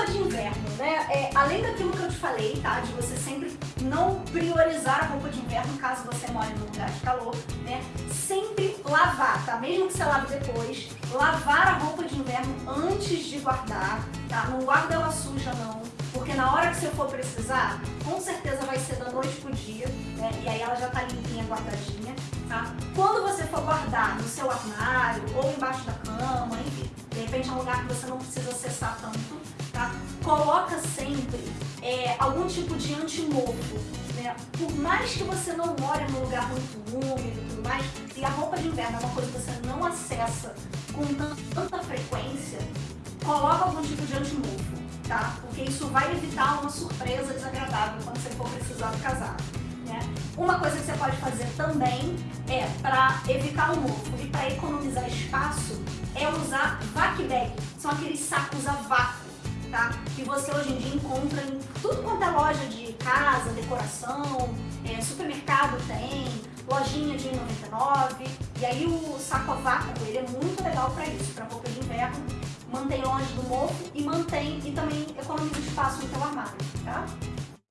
Roupa de inverno, né? É, além daquilo que eu te falei, tá? De você sempre não priorizar a roupa de inverno caso você more num lugar de calor, né? Sempre lavar, tá? Mesmo que você lave depois, lavar a roupa de inverno antes de guardar, tá? Não guarda ela suja, não. Porque na hora que você for precisar, com certeza vai ser da noite pro dia, né? E aí ela já tá limpinha, guardadinha, tá? Quando você for guardar no seu armário ou embaixo da cama, enfim, de repente é um lugar que você não precisa acessar? Coloca sempre é, algum tipo de antimofo, né? Por mais que você não more num lugar muito úmido e tudo mais, e a roupa de inverno é uma coisa que você não acessa com tanta frequência, coloca algum tipo de antimofo, tá? Porque isso vai evitar uma surpresa desagradável quando você for precisar do casaco. Né? Uma coisa que você pode fazer também é, para evitar o mofo e para economizar espaço, é usar vac bag. São aqueles sacos a vácuo, tá? Que você hoje em dia encontra em tudo quanto é loja de casa, decoração, é, supermercado tem, lojinha de 99. E aí o saco a vácuo, ele é muito legal para isso, para roupa de inverno, mantém longe do mofo e mantém e também economiza espaço no teu armário, tá?